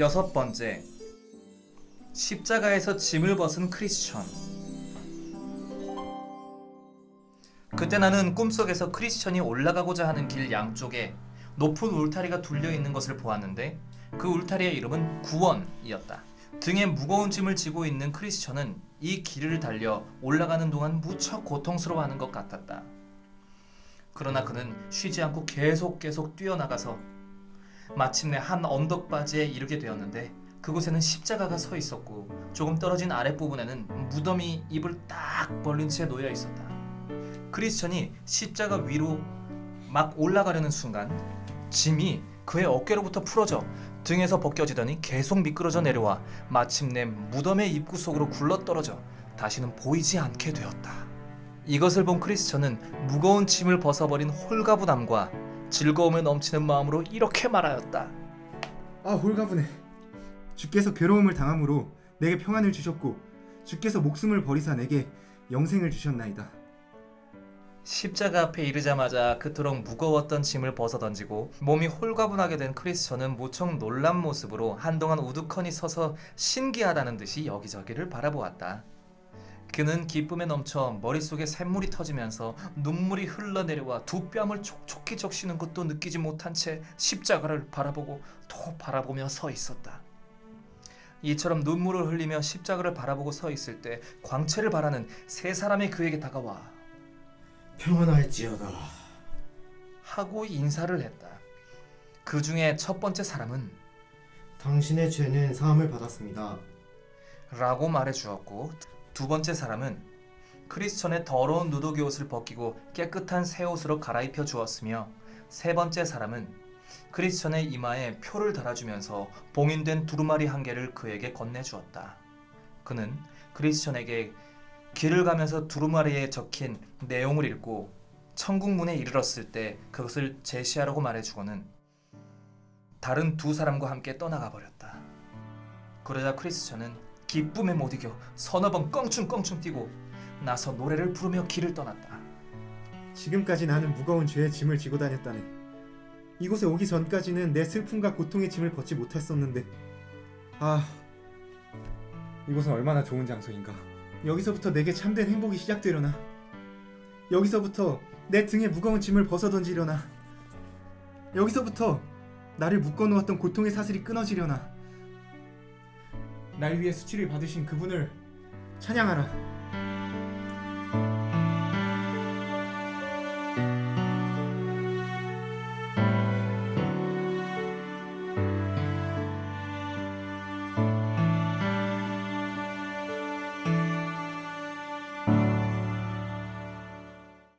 여섯 번째 십자가에서 짐을 벗은 크리스천 그때 나는 꿈속에서 크리스천이 올라가고자 하는 길 양쪽에 높은 울타리가 둘려 있는 것을 보았는데 그 울타리의 이름은 구원이었다. 등에 무거운 짐을 지고 있는 크리스천은 이 길을 달려 올라가는 동안 무척 고통스러워하는 것 같았다. 그러나 그는 쉬지 않고 계속 계속 뛰어나가서 마침내 한 언덕바지에 이르게 되었는데 그곳에는 십자가가 서 있었고 조금 떨어진 아랫부분에는 무덤이 입을 딱 벌린 채 놓여 있었다. 크리스천이 십자가 위로 막 올라가려는 순간 짐이 그의 어깨로부터 풀어져 등에서 벗겨지더니 계속 미끄러져 내려와 마침내 무덤의 입구 속으로 굴러떨어져 다시는 보이지 않게 되었다. 이것을 본 크리스천은 무거운 짐을 벗어버린 홀가분함과 즐거움에 넘치는 마음으로 이렇게 말하였다. 아 홀가분해 주께서 괴로움을 당함으로 내게 평안을 주셨고 주께서 목숨을 버리사 내게 영생을 주셨나이다 십자가 앞에 이르자마자 그토록 무거웠던 짐을 벗어던지고 몸이 홀가분하게 된 크리스천은 무척 놀란 모습으로 한동안 우두커니 서서 신기하다는 듯이 여기저기를 바라보았다. 그는 기쁨에 넘쳐 머릿속에 샘물이 터지면서 눈물이 흘러내려와 두 뺨을 촉촉히 적시는 것도 느끼지 못한 채 십자가를 바라보고 또 바라보며 서 있었다. 이처럼 눈물을 흘리며 십자가를 바라보고 서 있을 때 광채를 바라는 세 사람이 그에게 다가와 평안할지어다. 하고 인사를 했다. 그 중에 첫 번째 사람은 당신의 죄는 사함을 받았습니다. 라고 말해 주었고 두 번째 사람은 크리스천의 더러운 누더기 옷을 벗기고 깨끗한 새 옷으로 갈아입혀 주었으며 세 번째 사람은 크리스천의 이마에 표를 달아주면서 봉인된 두루마리 한 개를 그에게 건네주었다. 그는 크리스천에게 길을 가면서 두루마리에 적힌 내용을 읽고 천국문에 이르렀을 때 그것을 제시하라고 말해주고는 다른 두 사람과 함께 떠나가 버렸다. 그러자 크리스천은 기쁨에 못 이겨 서너 번 껑충껑충 뛰고 나서 노래를 부르며 길을 떠났다. 지금까지 나는 무거운 죄의 짐을 지고 다녔다네. 이곳에 오기 전까지는 내 슬픔과 고통의 짐을 벗지 못했었는데. 아 이곳은 얼마나 좋은 장소인가. 여기서부터 내게 참된 행복이 시작되려나? 여기서부터 내 등에 무거운 짐을 벗어던지려나? 여기서부터 나를 묶어놓았던 고통의 사슬이 끊어지려나 날 위해 수치를 받으신 그분을 찬양하라